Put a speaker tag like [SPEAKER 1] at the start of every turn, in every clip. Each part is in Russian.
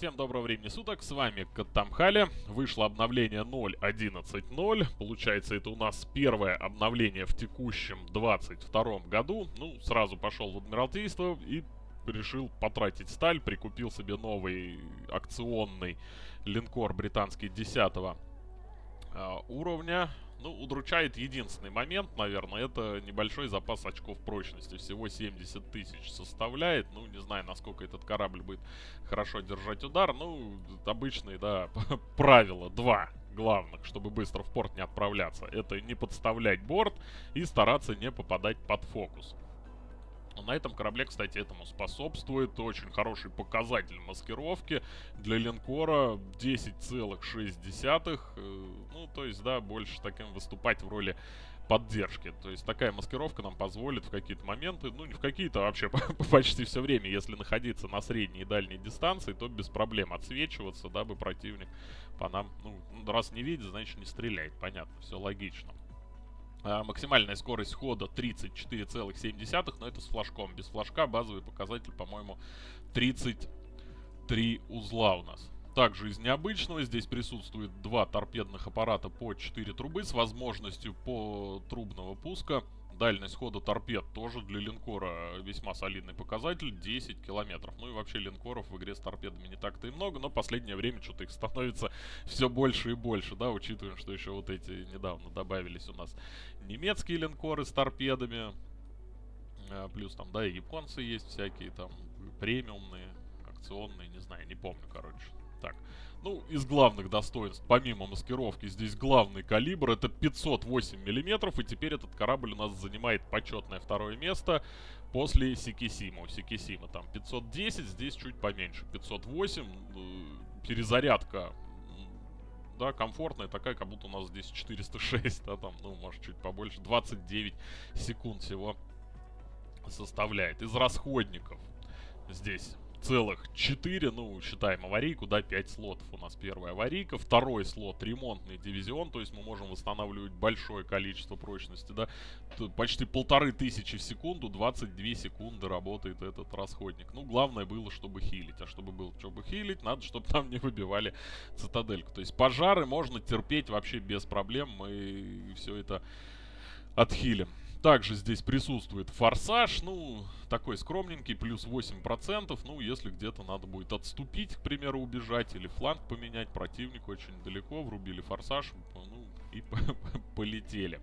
[SPEAKER 1] Всем доброго времени суток, с вами Каттамхали. Вышло обновление 0.11.0. Получается, это у нас первое обновление в текущем 22 году. Ну, сразу пошел в Адмиралтейство и решил потратить сталь. Прикупил себе новый акционный линкор британский 10 а, уровня. Ну, удручает единственный момент, наверное, это небольшой запас очков прочности. Всего 70 тысяч составляет. Ну, не знаю, насколько этот корабль будет хорошо держать удар. Ну, обычные, да, правила. Два главных, чтобы быстро в порт не отправляться. Это не подставлять борт и стараться не попадать под фокус. На этом корабле, кстати, этому способствует очень хороший показатель маскировки для линкора 10,6. Э, ну, то есть, да, больше таким выступать в роли поддержки. То есть такая маскировка нам позволит в какие-то моменты, ну не в какие-то, а вообще почти все время, если находиться на средней и дальней дистанции, то без проблем отсвечиваться, дабы противник по нам, ну, раз не видит, значит не стреляет. Понятно, все логично. А, максимальная скорость хода 34,7, но это с флажком. Без флажка базовый показатель, по-моему, 33 узла у нас. Также из необычного здесь присутствует два торпедных аппарата по 4 трубы с возможностью по трубного пуска Дальность хода торпед тоже для линкора весьма солидный показатель, 10 километров. Ну и вообще линкоров в игре с торпедами не так-то и много, но последнее время что-то их становится все больше и больше, да, учитывая, что еще вот эти недавно добавились у нас немецкие линкоры с торпедами, а, плюс там, да, и японцы есть всякие там премиумные, акционные, не знаю, не помню, короче. Так, ну, из главных достоинств, помимо маскировки, здесь главный калибр, это 508 миллиметров, и теперь этот корабль у нас занимает почетное второе место после Сикисима. У Сикисима там 510, здесь чуть поменьше, 508, э, перезарядка да, комфортная такая, как будто у нас здесь 406, да, там, ну, может, чуть побольше, 29 секунд всего составляет. Из расходников здесь целых 4, ну, считаем аварийку, да, 5 слотов у нас первая аварийка, второй слот ремонтный дивизион, то есть мы можем восстанавливать большое количество прочности, да, почти полторы тысячи в секунду, 22 секунды работает этот расходник. Ну, главное было, чтобы хилить, а чтобы было, чтобы хилить, надо, чтобы там не выбивали цитадельку. То есть пожары можно терпеть вообще без проблем, мы все это отхилим. Также здесь присутствует форсаж, ну, такой скромненький, плюс 8%. Ну, если где-то надо будет отступить, к примеру, убежать или фланг поменять, противник очень далеко, врубили форсаж, ну, и полетели.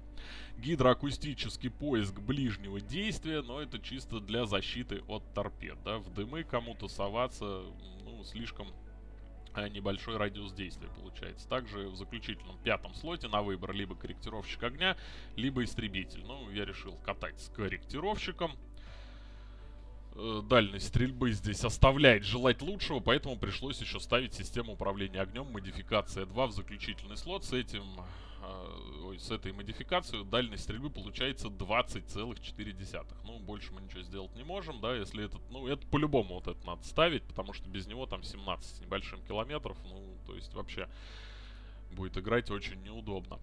[SPEAKER 1] Гидроакустический поиск ближнего действия, но это чисто для защиты от торпед, да. В дымы кому-то соваться, ну, слишком небольшой радиус действия получается. Также в заключительном пятом слоте на выбор либо корректировщик огня, либо истребитель. Ну, я решил катать с корректировщиком. Э, дальность стрельбы здесь оставляет желать лучшего, поэтому пришлось еще ставить систему управления огнем модификация 2 в заключительный слот. С этим Э, ой, с этой модификацией дальность стрельбы получается 20,4. Ну, больше мы ничего сделать не можем, да, если этот, ну, это по-любому вот это надо ставить, потому что без него там 17 с небольшим километров, ну, то есть вообще будет играть очень неудобно.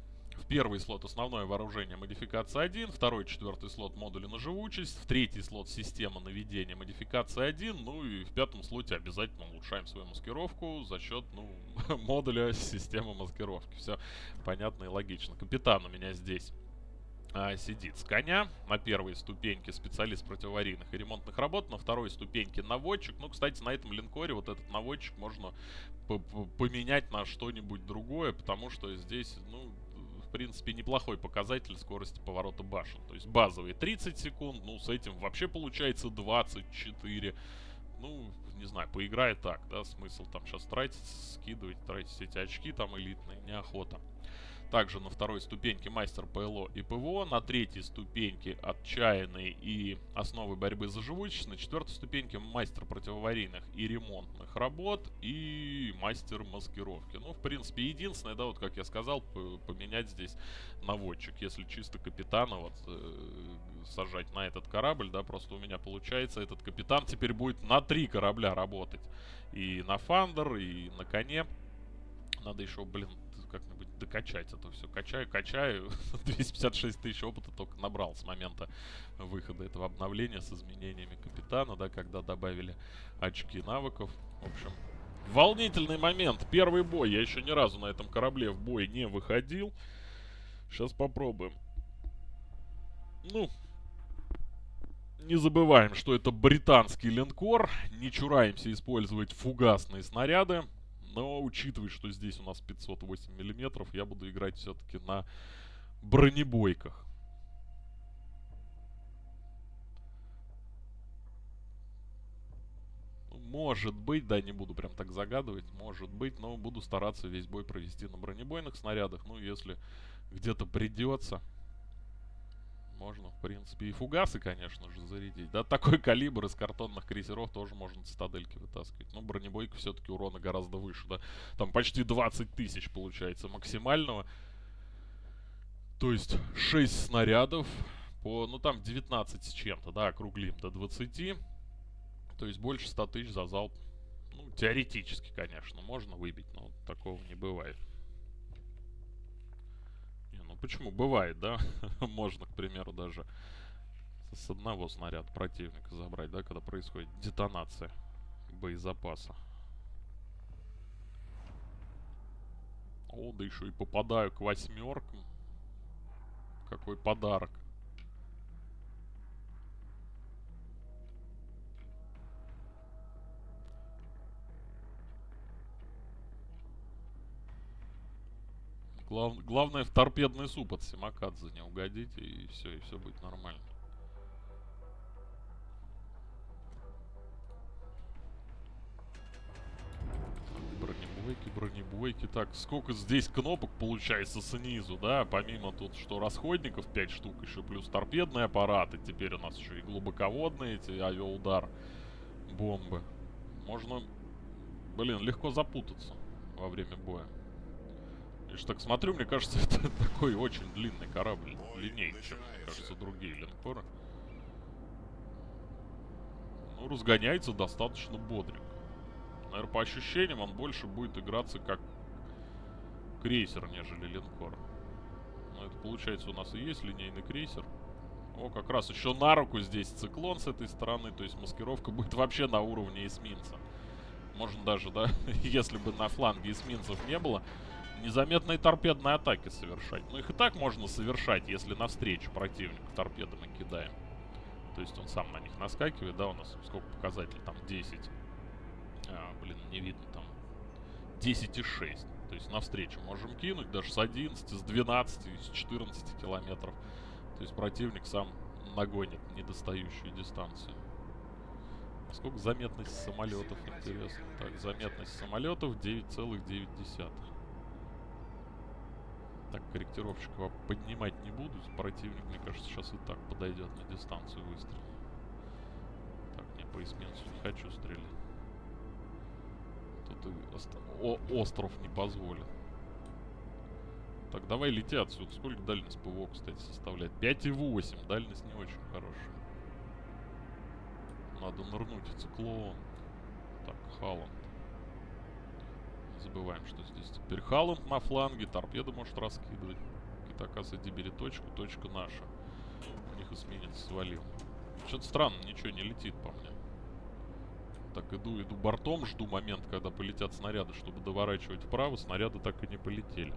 [SPEAKER 1] Первый слот основное вооружение модификация 1, второй, четвертый слот модули на живучесть, в третий слот система наведения модификация 1, ну и в пятом слоте обязательно улучшаем свою маскировку за счет, ну, модуля системы маскировки. Все понятно и логично. Капитан у меня здесь а, сидит с коня. На первой ступеньке специалист противоаварийных и ремонтных работ, на второй ступеньке наводчик. Ну, кстати, на этом линкоре вот этот наводчик можно поменять на что-нибудь другое, потому что здесь, ну, принципе, неплохой показатель скорости поворота башен. То есть базовые 30 секунд, ну, с этим вообще получается 24. Ну, не знаю, поиграет так, да, смысл там сейчас тратить, скидывать, тратить эти очки там элитные, неохота. Также на второй ступеньке мастер ПЛО и ПВО, на третьей ступеньке отчаянный и основы борьбы за живучесть, на четвертой ступеньке мастер противоаварийных и ремонтных работ и мастер маскировки. Ну, в принципе, единственное, да, вот как я сказал, поменять здесь наводчик. Если чисто капитана вот э, сажать на этот корабль, да, просто у меня получается этот капитан теперь будет на три корабля работать. И на Фандер, и на коне. Надо еще, блин, докачать это все. Качаю, качаю. 256 тысяч опыта только набрал с момента выхода этого обновления с изменениями капитана, да, когда добавили очки навыков. В общем, волнительный момент. Первый бой. Я еще ни разу на этом корабле в бой не выходил. Сейчас попробуем. Ну, не забываем, что это британский линкор. Не чураемся использовать фугасные снаряды. Но учитывая, что здесь у нас 508 миллиметров, я буду играть все-таки на бронебойках. Может быть, да, не буду прям так загадывать, может быть, но буду стараться весь бой провести на бронебойных снарядах. Ну, если где-то придется, можно, в принципе, и фугасы, конечно же, зарядить. Да, такой калибр из картонных крейсеров тоже можно цитадельки вытаскивать. Но бронебойка все-таки урона гораздо выше, да. Там почти 20 тысяч получается максимального. То есть 6 снарядов по, ну там 19 с чем-то, да, округлим до 20. То есть больше 100 тысяч за залп. Ну, теоретически, конечно, можно выбить, но такого не бывает. Почему? Бывает, да? можно, к примеру, даже с одного снаряда противника забрать, да, когда происходит детонация боезапаса. О, да еще и попадаю к восьмеркам. Какой подарок. Глав, главное в торпедный суп от Симакадзе не угодить, и все, и все будет нормально. бронебойки, бронебойки. Так, сколько здесь кнопок получается снизу, да? Помимо тут, что расходников 5 штук, еще плюс торпедные аппараты. Теперь у нас еще и глубоководные эти авиаудар бомбы. Можно, блин, легко запутаться во время боя. Я же так смотрю, мне кажется, это такой очень длинный корабль. Длиннее, чем, мне кажется, другие линкоры. Ну, разгоняется достаточно бодренько. Наверное, по ощущениям он больше будет играться как крейсер, нежели линкор. Ну, это получается у нас и есть линейный крейсер. О, как раз еще на руку здесь циклон с этой стороны. То есть маскировка будет вообще на уровне эсминца. Можно даже, да, если бы на фланге эсминцев не было, незаметные торпедные атаки совершать. Ну, их и так можно совершать, если навстречу противнику торпедами кидаем. То есть он сам на них наскакивает, да, у нас сколько показателей, там 10. А, блин, не видно там. 10 и 6. То есть навстречу можем кинуть даже с 11, с 12, с 14 километров. То есть противник сам нагонит недостающие дистанции. А сколько заметность самолетов, интересно. Так, заметность самолетов 9,9. Так, корректировщика поднимать не буду. Противник, мне кажется, сейчас и так подойдет на дистанцию выстрела. Так, не по эсминцу не хочу стрелять. Тут и о остров не позволит. Так, давай лети отсюда. Сколько дальность ПВО, кстати, составляет? 5,8. Дальность не очень хорошая. Надо нырнуть и циклон. Так, Халланд забываем, что здесь теперь Халланд на фланге, торпеды может раскидывать. Китакаса Дибери точку, точка наша. У них эсминец свалил. Что-то странно, ничего не летит по мне. Так, иду, иду бортом, жду момент, когда полетят снаряды, чтобы доворачивать вправо. Снаряды так и не полетели.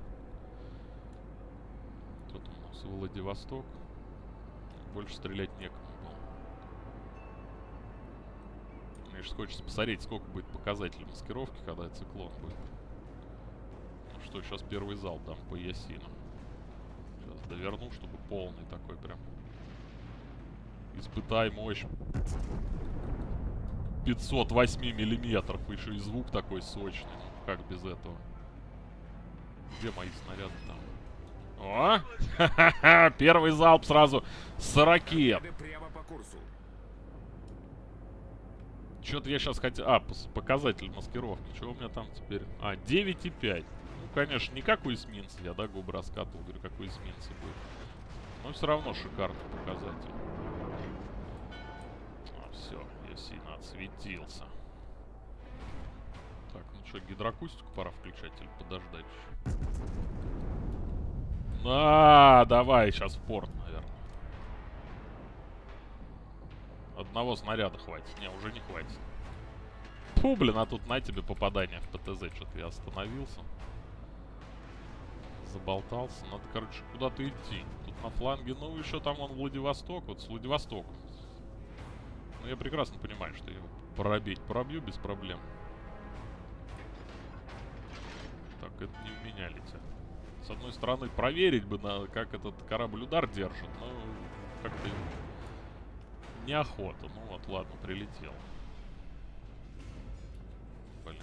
[SPEAKER 1] Тут у нас Владивосток. Больше стрелять некому же хочется посмотреть, сколько будет показателей маскировки, когда циклон будет что сейчас первый зал дам по Ясину. Сейчас доверну, чтобы полный такой прям. Испытай мощь. 508 миллиметров. Еще и звук такой сочный. Ну, как без этого? Где мои снаряды там? О! Первый залп сразу с ракет. Что-то я сейчас хотел... А, показатель маскировки. Что у меня там теперь? А, 9,5 конечно, не как у эсминца я, да, губы раскатывал. Говорю, как у эсминца будет. Но все равно шикарный показатель. А, все, я сильно отсветился. Так, ну что, гидроакустику пора включать или подождать еще? А, давай, сейчас в порт, наверное. Одного снаряда хватит. Не, уже не хватит. Фу, блин, а тут на тебе попадание в ПТЗ. Что-то я остановился. Заболтался. Надо, короче, куда-то идти. Тут на фланге, ну, еще там он Владивосток. Вот с Владивостоком. Ну, я прекрасно понимаю, что его пробить пробью без проблем. Так, это не у меня летит. С одной стороны, проверить бы, на, как этот корабль удар держит, но как-то неохота. Ну вот, ладно, прилетел. Блин.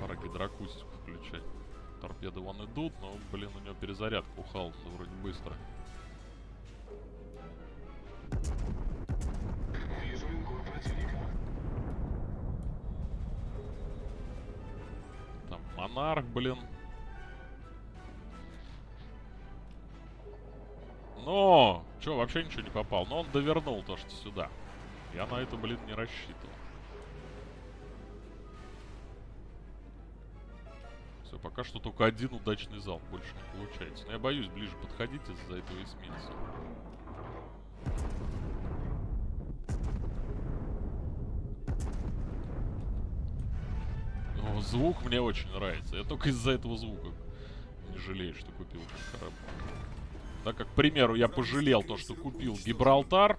[SPEAKER 1] Пора гидроакустику включать. Торпеды вон идут, но, блин, у него перезарядка у Хална вроде быстро. Там Монарх, блин. Но! Чё, вообще ничего не попал. Но он довернул то, что сюда. Я на это, блин, не рассчитывал. Все, пока что только один удачный залп. Больше не получается. Но я боюсь ближе подходить из-за этого эсминца. О, звук мне очень нравится. Я только из-за этого звука не жалею, что купил этот корабль. Да, как, к примеру, я пожалел то, что купил Гибралтар.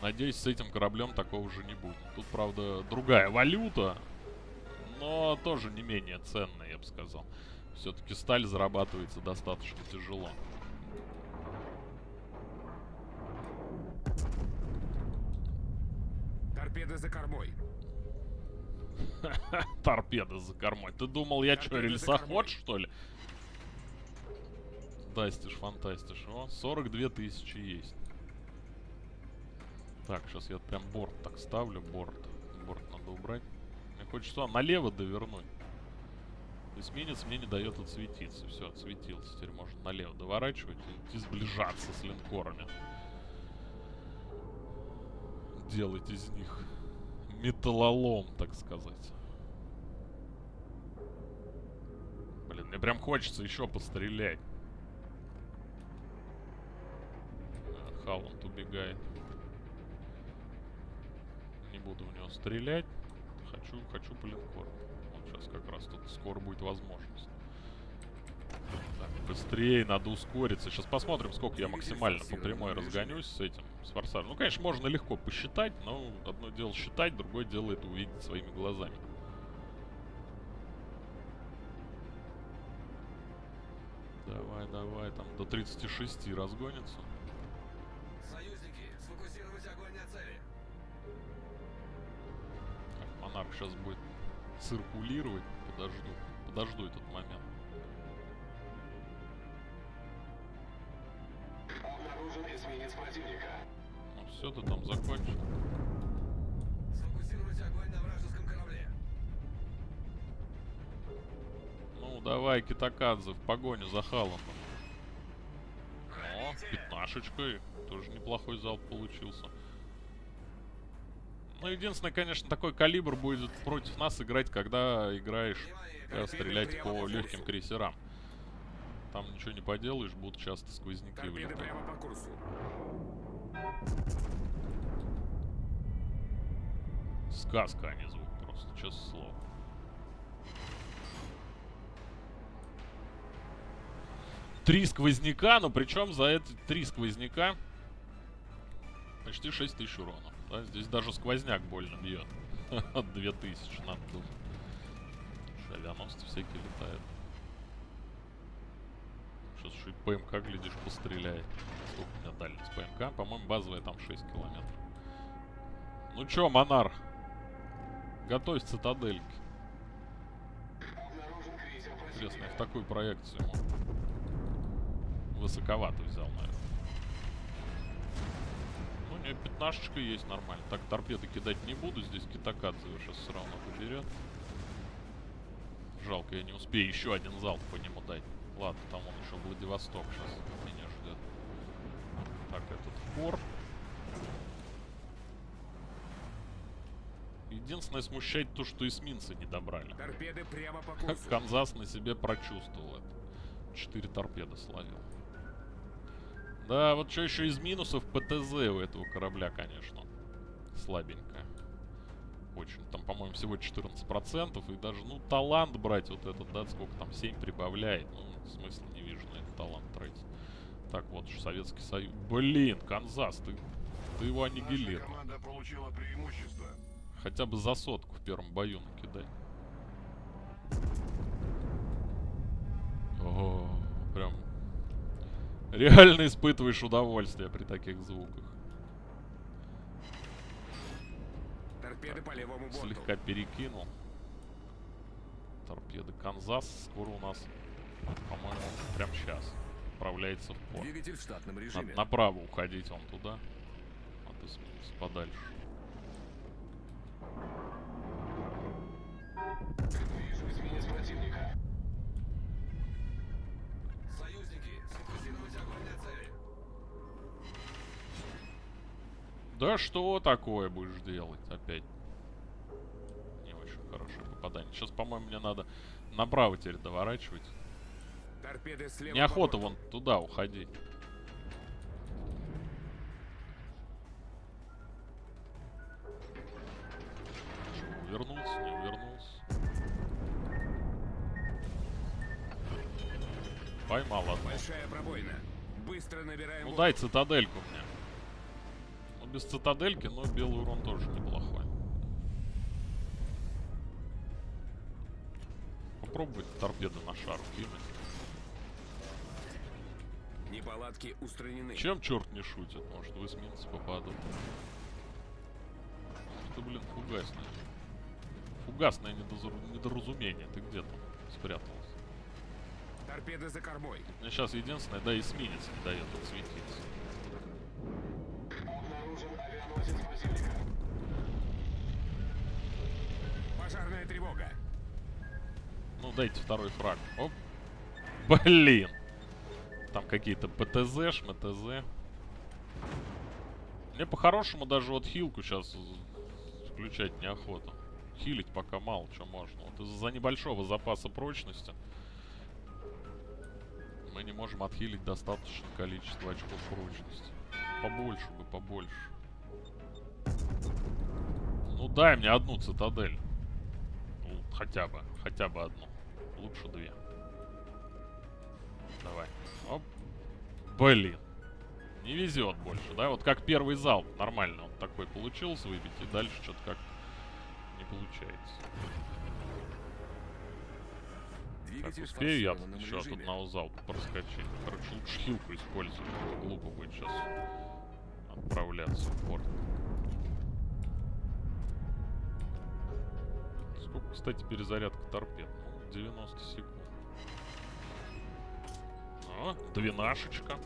[SPEAKER 1] Надеюсь, с этим кораблем такого же не будет. Тут, правда, другая валюта. Но тоже не менее ценная, я бы сказал. Все-таки сталь зарабатывается достаточно тяжело.
[SPEAKER 2] Торпеды за кормой.
[SPEAKER 1] Торпеда за кормой. Ты думал, я что, рельсоход, что ли? Фантастиш, фантастиш. О, 42 тысячи есть. Так, сейчас я прям борт так ставлю. Борт. Борт надо убрать. Мне хочется а, налево довернуть. Эсминец мне не дает отсветиться. Все, отсветился. Теперь можно налево доворачивать и идти сближаться с линкорами. Делать из них металлолом, так сказать. Блин, мне прям хочется еще пострелять. А, Халланд убегает. Не буду в него стрелять. Хочу, хочу по линкору. Вот сейчас как раз тут скоро будет возможность. Так, быстрее, надо ускориться. Сейчас посмотрим, сколько я максимально по прямой разгонюсь с этим, с форсажем. Ну, конечно, можно легко посчитать, но одно дело считать, другое дело это увидеть своими глазами. Давай, давай, там до 36 разгонится. Монарх сейчас будет циркулировать. Подожду. Подожду этот момент.
[SPEAKER 2] Обнаружен эсминец противника.
[SPEAKER 1] Ну все, ты там закончил.
[SPEAKER 3] Сфокусировать огонь на вражеском корабле.
[SPEAKER 1] Ну, давай, Китакадзе, в погоню за Халландом. О, пятнашечкой. Тоже неплохой залп получился. Ну, единственное, конечно, такой калибр будет против нас играть, когда играешь, когда стрелять по легким крейсерам. Там ничего не поделаешь, будут часто сквозняки вылетать. Сказка, а не звук просто, честное слово. Три сквозняка, но причем за эти три сквозняка почти 6 тысяч урона. Да, здесь даже сквозняк больно бьет. От 2000, надо думать. Авианосцы всякие летают. Сейчас еще и ПМК, глядишь, постреляет. Сколько у меня дальность ПМК? По-моему, базовая там 6 километров. Ну чё, Монарх? Готовь цитадельки. Интересно, я в такую проекцию ему высоковато взял, наверное. Нее пятнашечка есть нормально. Так, торпеды кидать не буду. Здесь Китакадзе его сейчас все равно поберет. Жалко, я не успею еще один залп по нему дать. Ладно, там он еще Владивосток сейчас меня ждет. Так, этот фор. Единственное смущает то, что эсминцы не добрали.
[SPEAKER 2] Торпеды прямо по курсу.
[SPEAKER 1] Канзас на себе прочувствовал это. Четыре торпеды словил. Да, вот что еще из минусов ПТЗ у этого корабля, конечно. слабенькая. Очень. Там, по-моему, всего 14%. И даже, ну, талант брать вот этот, да, сколько там, 7 прибавляет. Ну, смысла не вижу на этот талант тратить. Так, вот же Советский Союз. Блин, Канзас, ты, ты его аннигилировал.
[SPEAKER 4] команда получила преимущество.
[SPEAKER 1] Хотя бы за сотку в первом бою накидай. О, прям реально испытываешь удовольствие при таких звуках.
[SPEAKER 2] Торпеды по левому борту.
[SPEAKER 1] Слегка перекинул. Торпеды Канзас скоро у нас, по-моему, прям сейчас отправляется в порт.
[SPEAKER 2] Двигатель в штатном
[SPEAKER 1] Надо
[SPEAKER 2] режиме.
[SPEAKER 1] направо уходить он туда. А ты сменился подальше. Да что такое будешь делать опять? Не очень хорошее попадание. Сейчас, по-моему, мне надо направо теперь доворачивать.
[SPEAKER 2] Торпеды слева
[SPEAKER 1] Неохота вон туда уходить. Что, Увернулся, не увернулся. Поймал одну.
[SPEAKER 2] Большая пробоина. Быстро набираем
[SPEAKER 1] Ну дай цитадельку мне. Без цитадельки, но белый урон тоже неплохой. Попробовать торпеды на шар кинуть.
[SPEAKER 2] Неполадки устранены.
[SPEAKER 1] Чем черт не шутит? Может в эсминцы попадут. Это, блин, фугасное. Фугасное недозар- недоразумение. Ты где там спрятался?
[SPEAKER 2] Торпеды за кормой.
[SPEAKER 1] Мне сейчас единственное, да, эсминец не дает отсветиться.
[SPEAKER 2] Пожарная тревога.
[SPEAKER 1] Ну, дайте второй фраг. Оп. Блин. Там какие-то ПТЗ, ШМТЗ. Мне по-хорошему даже вот хилку сейчас включать неохота. Хилить пока мало что можно. Вот из-за небольшого запаса прочности мы не можем отхилить достаточное количество очков прочности. Побольше бы, побольше. Ну дай мне одну цитадель. Хотя бы, хотя бы одну. Лучше две. Давай. Оп. Блин. Не везет больше, да? Вот как первый залп нормально он такой получился выбить, и дальше что-то как не получается. Так,
[SPEAKER 2] Двигатель в
[SPEAKER 1] успею я
[SPEAKER 2] форсированном
[SPEAKER 1] еще от одного залпа проскочить. Короче, лучше хилку использовать. Глупо будет сейчас отправляться в порт. Сколько, кстати, перезарядка торпед? Ну, 90 секунд. О, двенашечка.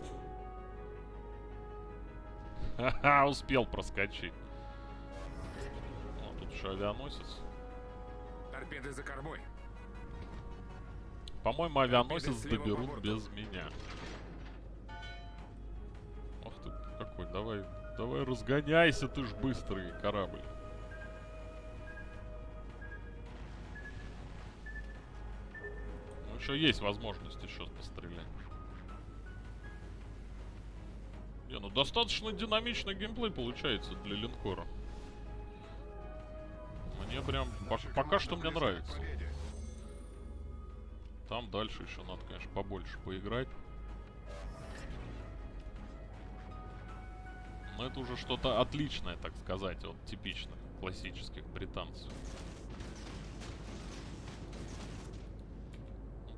[SPEAKER 1] Ха-ха, успел проскочить. Ну, тут еще авианосец.
[SPEAKER 2] Торпеды за кормой.
[SPEAKER 1] По-моему, авианосец
[SPEAKER 2] по
[SPEAKER 1] доберут без меня. Ох ты, какой, давай, давай разгоняйся, ты ж быстрый корабль. Еще есть возможность еще пострелять. Не, ну достаточно динамичный геймплей получается для линкора. Мне прям, по-
[SPEAKER 4] Наша
[SPEAKER 1] пока что мне нравится. Там дальше еще надо, конечно, побольше поиграть. Но это уже что-то отличное, так сказать, от типичных классических британцев.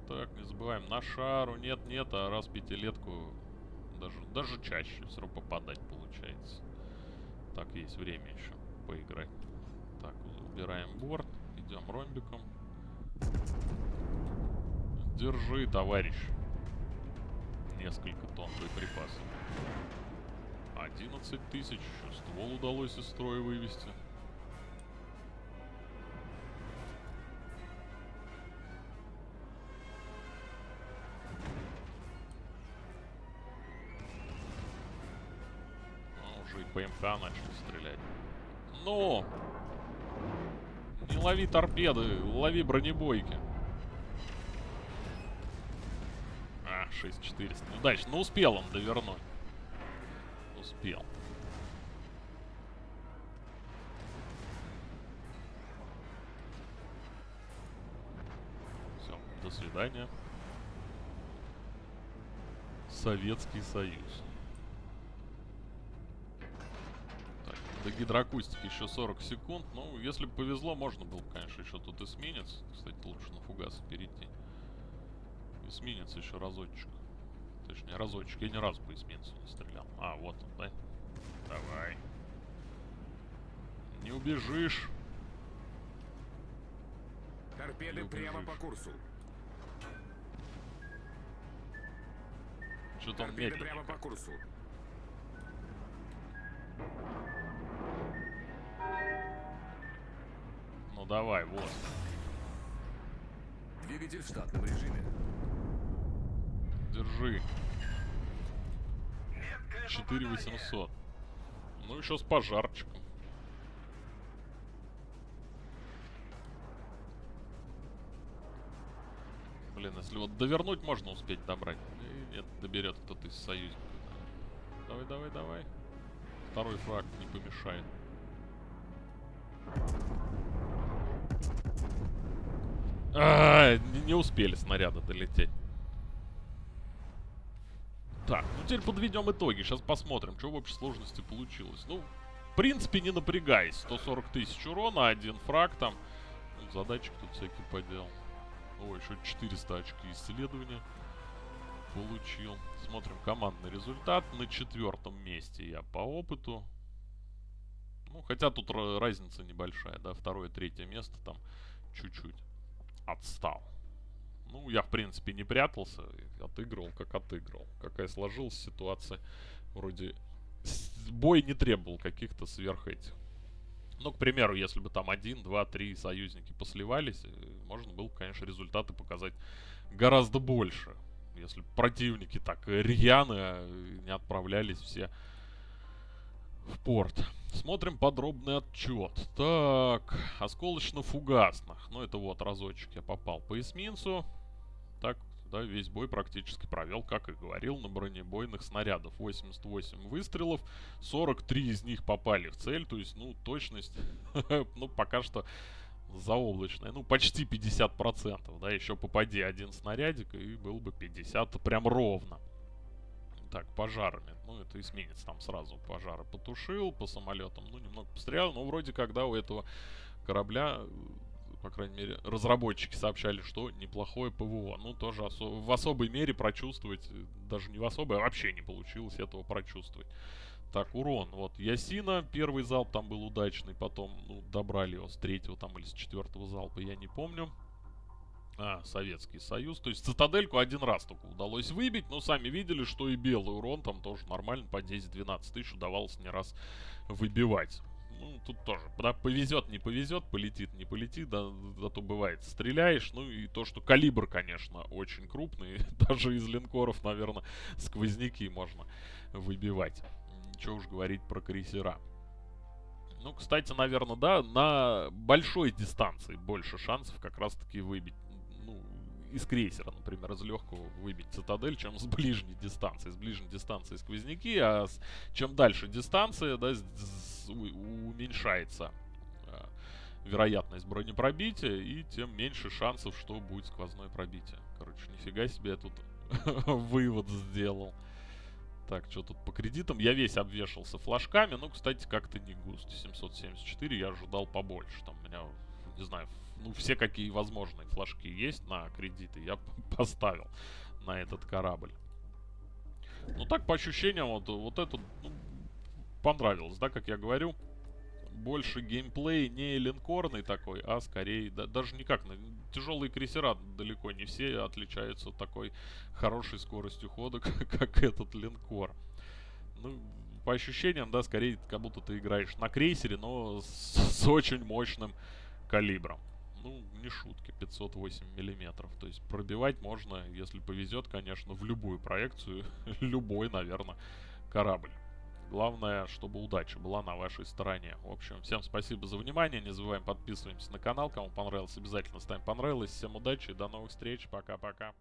[SPEAKER 1] Так, не забываем, на шару нет-нет, а раз пятилетку даже, даже чаще все попадать получается. Так, есть время еще поиграть. Так, убираем борт, идем ромбиком. Держи, товарищ. Несколько тонн боеприпасов. 11 тысяч. Ствол удалось из строя вывести. ПК начали стрелять. Ну! Не лови торпеды, лови бронебойки. А, 6400. Ну, дальше. Ну, успел он довернуть. Успел. Все, до свидания. Советский Союз. До гидроакустики еще 40 секунд. Ну, если бы повезло, можно было, конечно, еще тут эсминец. Кстати, лучше на фугасы перейти. Эсминец еще разочек. Точнее, разочек. Я ни разу по эсминцу не стрелял. А, вот он, да? Давай. Не убежишь.
[SPEAKER 2] Торпеды
[SPEAKER 1] Не
[SPEAKER 2] прямо
[SPEAKER 1] убежишь.
[SPEAKER 2] по курсу.
[SPEAKER 1] Он
[SPEAKER 2] Торпеды
[SPEAKER 1] медленный.
[SPEAKER 2] прямо по курсу.
[SPEAKER 1] Ну давай, вот.
[SPEAKER 3] Двигатель в штатном режиме.
[SPEAKER 1] Держи. 4800. Ну еще с пожарчиком. Блин, если вот довернуть можно успеть добрать. И нет, доберет кто-то из союзников. Давай, давай, давай. Второй фраг не помешает. А, не, успели снаряды долететь. Так, ну теперь подведем итоги. Сейчас посмотрим, что в общей сложности получилось. Ну, в принципе, не напрягаясь. 140 тысяч урона, один фраг там. Ну, задачек тут всякие поделал. Ой, еще 400 очки исследования получил. Смотрим командный результат. На четвертом месте я по опыту. Ну, хотя тут ра- разница небольшая, да, второе, третье место там чуть-чуть отстал. Ну, я, в принципе, не прятался, отыгрывал, как отыгрывал. Какая сложилась ситуация, вроде бой не требовал каких-то сверх этих. Ну, к примеру, если бы там один, два, три союзники посливались, э, можно было, конечно, результаты показать гораздо больше. Если противники так рьяно э, не отправлялись все в порт. Смотрим подробный отчет. Так, осколочно-фугасных. Ну, это вот разочек я попал по эсминцу. Так, да, весь бой практически провел, как и говорил, на бронебойных снарядов. 88 выстрелов, 43 из них попали в цель. То есть, ну, точность, ну, пока что заоблачная. Ну, почти 50%, да, еще попади один снарядик, и был бы 50 прям ровно. Так, пожарами. Ну, это эсминец там сразу пожары потушил, по самолетам, ну, немного пострелял. Но вроде когда у этого корабля, э, по крайней мере, разработчики сообщали, что неплохое ПВО. Ну, тоже осо- в особой мере прочувствовать, э, даже не в особой, а вообще не получилось этого прочувствовать. Так, урон. Вот Ясина, первый залп там был удачный, потом, ну, добрали его с третьего там или с четвертого залпа, я не помню. А, Советский Союз. То есть цитадельку один раз только удалось выбить, но сами видели, что и белый урон там тоже нормально, по 10-12 тысяч удавалось не раз выбивать. Ну, тут тоже, да, повезет, не повезет, полетит, не полетит, да, зато бывает, стреляешь, ну и то, что калибр, конечно, очень крупный, даже из линкоров, наверное, сквозняки можно выбивать. Ничего уж говорить про крейсера. Ну, кстати, наверное, да, на большой дистанции больше шансов как раз-таки выбить, из крейсера, например, из легкого выбить цитадель, чем с ближней дистанции. С ближней дистанции сквозняки, а с- чем дальше дистанция, да, с- у- уменьшается а, вероятность бронепробития, и тем меньше шансов, что будет сквозное пробитие. Короче, нифига себе я тут вывод сделал. Так, что тут по кредитам? Я весь обвешался флажками. Ну, кстати, как-то не густо. 774 я ожидал побольше. Там у меня, не знаю, ну, все какие возможные флажки есть на кредиты. Я поставил на этот корабль. Ну, так, по ощущениям, вот, вот это ну, понравилось, да, как я говорю. Больше геймплей не линкорный такой, а скорее, да, даже никак, тяжелые крейсера далеко не все отличаются такой хорошей скоростью хода, как, как этот линкор. Ну, по ощущениям, да, скорее, как будто ты играешь на крейсере, но с, с очень мощным калибром. Ну, не шутки, 508 миллиметров. То есть пробивать можно, если повезет, конечно, в любую проекцию, любой, наверное, корабль. Главное, чтобы удача была на вашей стороне. В общем, всем спасибо за внимание. Не забываем подписываемся на канал. Кому понравилось, обязательно ставим понравилось. Всем удачи и до новых встреч. Пока-пока.